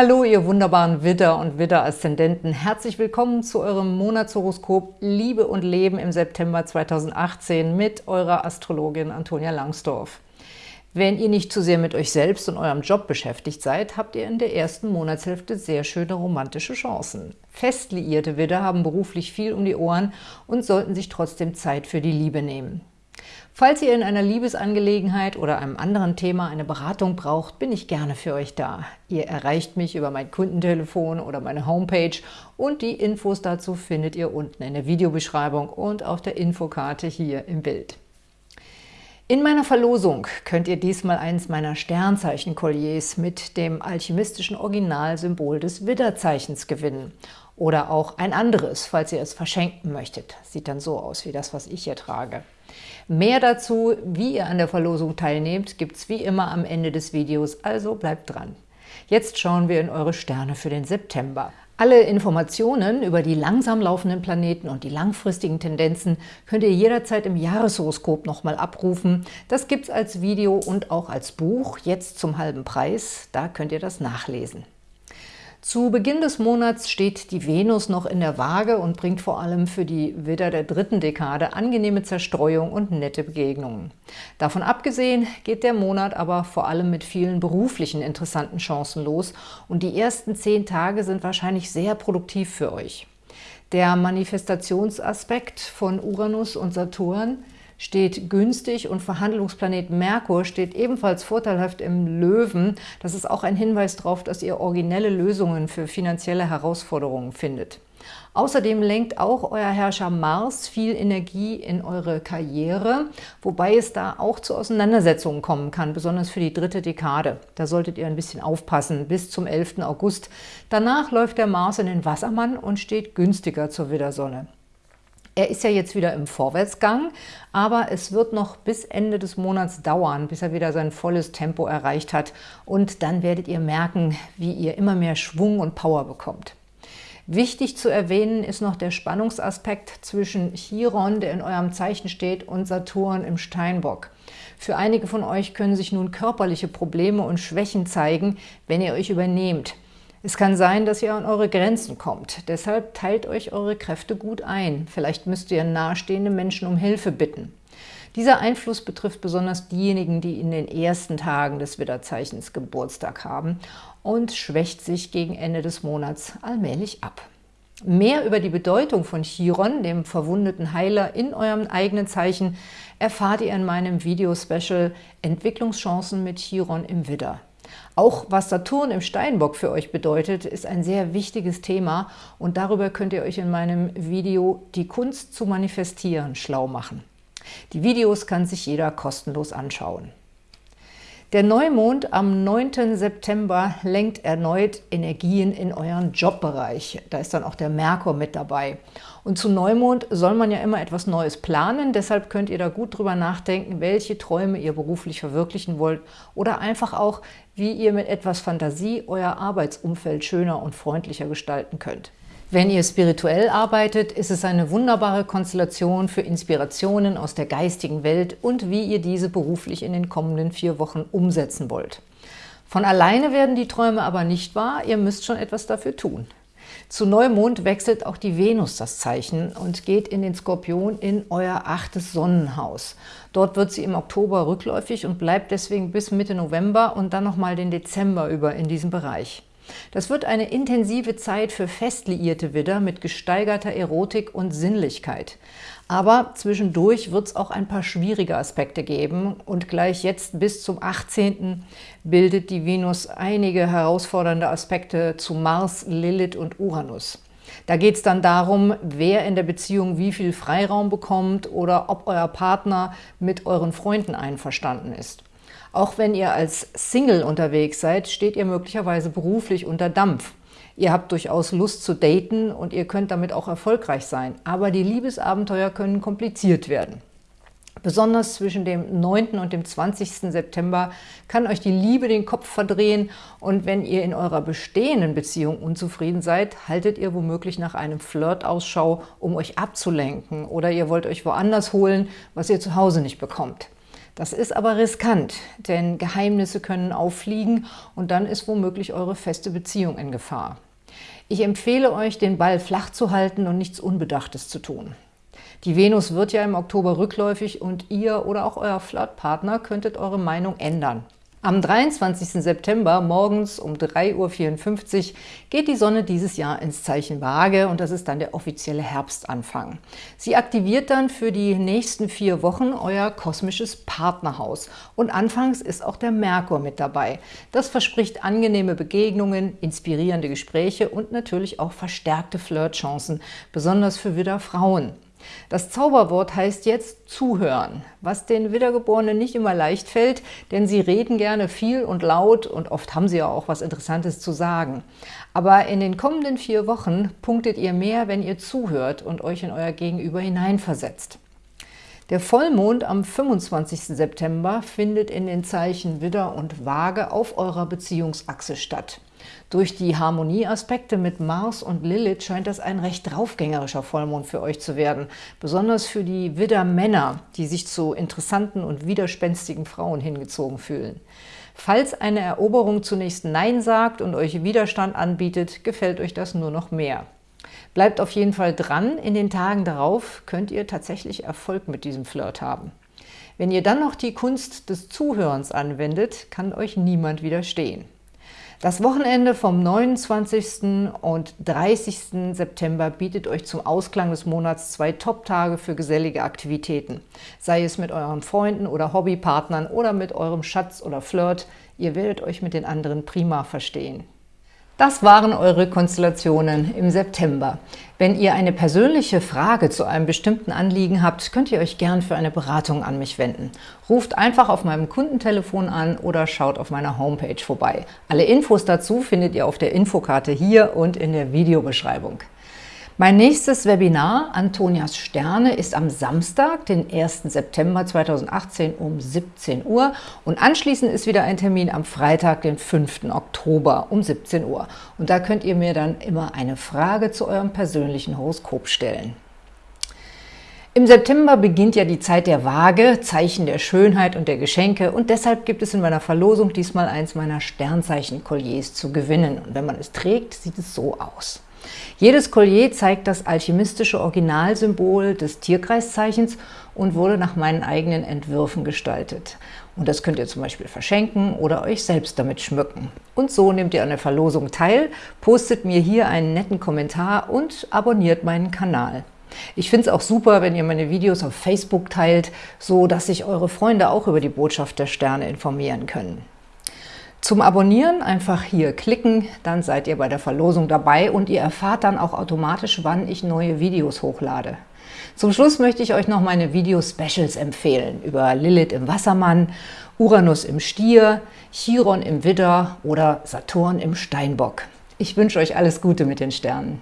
Hallo, ihr wunderbaren Widder- und Widder-Aszendenten. Herzlich willkommen zu eurem Monatshoroskop Liebe und Leben im September 2018 mit eurer Astrologin Antonia Langsdorf. Wenn ihr nicht zu sehr mit euch selbst und eurem Job beschäftigt seid, habt ihr in der ersten Monatshälfte sehr schöne romantische Chancen. Fest liierte Widder haben beruflich viel um die Ohren und sollten sich trotzdem Zeit für die Liebe nehmen. Falls ihr in einer Liebesangelegenheit oder einem anderen Thema eine Beratung braucht, bin ich gerne für euch da. Ihr erreicht mich über mein Kundentelefon oder meine Homepage und die Infos dazu findet ihr unten in der Videobeschreibung und auf der Infokarte hier im Bild. In meiner Verlosung könnt ihr diesmal eins meiner Sternzeichen-Kolliers mit dem alchemistischen Originalsymbol des Widderzeichens gewinnen. Oder auch ein anderes, falls ihr es verschenken möchtet. Sieht dann so aus wie das, was ich hier trage. Mehr dazu, wie ihr an der Verlosung teilnehmt, gibt es wie immer am Ende des Videos, also bleibt dran. Jetzt schauen wir in eure Sterne für den September. Alle Informationen über die langsam laufenden Planeten und die langfristigen Tendenzen könnt ihr jederzeit im Jahreshoroskop nochmal abrufen. Das gibt es als Video und auch als Buch, jetzt zum halben Preis. Da könnt ihr das nachlesen. Zu Beginn des Monats steht die Venus noch in der Waage und bringt vor allem für die Widder der dritten Dekade angenehme Zerstreuung und nette Begegnungen. Davon abgesehen geht der Monat aber vor allem mit vielen beruflichen interessanten Chancen los und die ersten zehn Tage sind wahrscheinlich sehr produktiv für euch. Der Manifestationsaspekt von Uranus und Saturn – steht günstig und Verhandlungsplanet Merkur steht ebenfalls vorteilhaft im Löwen. Das ist auch ein Hinweis darauf, dass ihr originelle Lösungen für finanzielle Herausforderungen findet. Außerdem lenkt auch euer Herrscher Mars viel Energie in eure Karriere, wobei es da auch zu Auseinandersetzungen kommen kann, besonders für die dritte Dekade. Da solltet ihr ein bisschen aufpassen bis zum 11. August. Danach läuft der Mars in den Wassermann und steht günstiger zur Widdersonne. Er ist ja jetzt wieder im Vorwärtsgang, aber es wird noch bis Ende des Monats dauern, bis er wieder sein volles Tempo erreicht hat. Und dann werdet ihr merken, wie ihr immer mehr Schwung und Power bekommt. Wichtig zu erwähnen ist noch der Spannungsaspekt zwischen Chiron, der in eurem Zeichen steht, und Saturn im Steinbock. Für einige von euch können sich nun körperliche Probleme und Schwächen zeigen, wenn ihr euch übernehmt. Es kann sein, dass ihr an eure Grenzen kommt. Deshalb teilt euch eure Kräfte gut ein. Vielleicht müsst ihr nahestehende Menschen um Hilfe bitten. Dieser Einfluss betrifft besonders diejenigen, die in den ersten Tagen des Widderzeichens Geburtstag haben und schwächt sich gegen Ende des Monats allmählich ab. Mehr über die Bedeutung von Chiron, dem verwundeten Heiler in eurem eigenen Zeichen, erfahrt ihr in meinem Video-Special Entwicklungschancen mit Chiron im Widder. Auch was Saturn im Steinbock für euch bedeutet, ist ein sehr wichtiges Thema und darüber könnt ihr euch in meinem Video Die Kunst zu manifestieren schlau machen. Die Videos kann sich jeder kostenlos anschauen. Der Neumond am 9. September lenkt erneut Energien in euren Jobbereich. Da ist dann auch der Merkur mit dabei. Und zu Neumond soll man ja immer etwas Neues planen, deshalb könnt ihr da gut drüber nachdenken, welche Träume ihr beruflich verwirklichen wollt oder einfach auch, wie ihr mit etwas Fantasie euer Arbeitsumfeld schöner und freundlicher gestalten könnt. Wenn ihr spirituell arbeitet, ist es eine wunderbare Konstellation für Inspirationen aus der geistigen Welt und wie ihr diese beruflich in den kommenden vier Wochen umsetzen wollt. Von alleine werden die Träume aber nicht wahr, ihr müsst schon etwas dafür tun. Zu Neumond wechselt auch die Venus das Zeichen und geht in den Skorpion in euer achtes Sonnenhaus. Dort wird sie im Oktober rückläufig und bleibt deswegen bis Mitte November und dann nochmal den Dezember über in diesem Bereich. Das wird eine intensive Zeit für fest liierte Widder mit gesteigerter Erotik und Sinnlichkeit. Aber zwischendurch wird es auch ein paar schwierige Aspekte geben und gleich jetzt bis zum 18. bildet die Venus einige herausfordernde Aspekte zu Mars, Lilith und Uranus. Da geht es dann darum, wer in der Beziehung wie viel Freiraum bekommt oder ob euer Partner mit euren Freunden einverstanden ist. Auch wenn ihr als Single unterwegs seid, steht ihr möglicherweise beruflich unter Dampf. Ihr habt durchaus Lust zu daten und ihr könnt damit auch erfolgreich sein. Aber die Liebesabenteuer können kompliziert werden. Besonders zwischen dem 9. und dem 20. September kann euch die Liebe den Kopf verdrehen und wenn ihr in eurer bestehenden Beziehung unzufrieden seid, haltet ihr womöglich nach einem Flirt Ausschau, um euch abzulenken oder ihr wollt euch woanders holen, was ihr zu Hause nicht bekommt. Das ist aber riskant, denn Geheimnisse können auffliegen und dann ist womöglich eure feste Beziehung in Gefahr. Ich empfehle euch, den Ball flach zu halten und nichts Unbedachtes zu tun. Die Venus wird ja im Oktober rückläufig und ihr oder auch euer Flirtpartner könntet eure Meinung ändern. Am 23. September morgens um 3.54 Uhr geht die Sonne dieses Jahr ins Zeichen Waage und das ist dann der offizielle Herbstanfang. Sie aktiviert dann für die nächsten vier Wochen euer kosmisches Partnerhaus und anfangs ist auch der Merkur mit dabei. Das verspricht angenehme Begegnungen, inspirierende Gespräche und natürlich auch verstärkte Flirtchancen, besonders für Widder Frauen. Das Zauberwort heißt jetzt zuhören, was den Wiedergeborenen nicht immer leicht fällt, denn sie reden gerne viel und laut und oft haben sie ja auch was Interessantes zu sagen. Aber in den kommenden vier Wochen punktet ihr mehr, wenn ihr zuhört und euch in euer Gegenüber hineinversetzt. Der Vollmond am 25. September findet in den Zeichen Widder und Waage auf eurer Beziehungsachse statt. Durch die Harmonieaspekte mit Mars und Lilith scheint das ein recht draufgängerischer Vollmond für euch zu werden, besonders für die Widder-Männer, die sich zu interessanten und widerspenstigen Frauen hingezogen fühlen. Falls eine Eroberung zunächst Nein sagt und euch Widerstand anbietet, gefällt euch das nur noch mehr. Bleibt auf jeden Fall dran, in den Tagen darauf könnt ihr tatsächlich Erfolg mit diesem Flirt haben. Wenn ihr dann noch die Kunst des Zuhörens anwendet, kann euch niemand widerstehen. Das Wochenende vom 29. und 30. September bietet euch zum Ausklang des Monats zwei Top-Tage für gesellige Aktivitäten. Sei es mit euren Freunden oder Hobbypartnern oder mit eurem Schatz oder Flirt. Ihr werdet euch mit den anderen prima verstehen. Das waren eure Konstellationen im September. Wenn ihr eine persönliche Frage zu einem bestimmten Anliegen habt, könnt ihr euch gern für eine Beratung an mich wenden. Ruft einfach auf meinem Kundentelefon an oder schaut auf meiner Homepage vorbei. Alle Infos dazu findet ihr auf der Infokarte hier und in der Videobeschreibung. Mein nächstes Webinar, Antonias Sterne, ist am Samstag, den 1. September 2018 um 17 Uhr und anschließend ist wieder ein Termin am Freitag, den 5. Oktober um 17 Uhr. Und da könnt ihr mir dann immer eine Frage zu eurem persönlichen Horoskop stellen. Im September beginnt ja die Zeit der Waage, Zeichen der Schönheit und der Geschenke und deshalb gibt es in meiner Verlosung diesmal eins meiner Sternzeichen-Kolliers zu gewinnen. Und wenn man es trägt, sieht es so aus. Jedes Collier zeigt das alchemistische Originalsymbol des Tierkreiszeichens und wurde nach meinen eigenen Entwürfen gestaltet. Und das könnt ihr zum Beispiel verschenken oder euch selbst damit schmücken. Und so nehmt ihr an der Verlosung teil, postet mir hier einen netten Kommentar und abonniert meinen Kanal. Ich finde es auch super, wenn ihr meine Videos auf Facebook teilt, so dass sich eure Freunde auch über die Botschaft der Sterne informieren können. Zum Abonnieren einfach hier klicken, dann seid ihr bei der Verlosung dabei und ihr erfahrt dann auch automatisch, wann ich neue Videos hochlade. Zum Schluss möchte ich euch noch meine Video-Specials empfehlen über Lilith im Wassermann, Uranus im Stier, Chiron im Widder oder Saturn im Steinbock. Ich wünsche euch alles Gute mit den Sternen.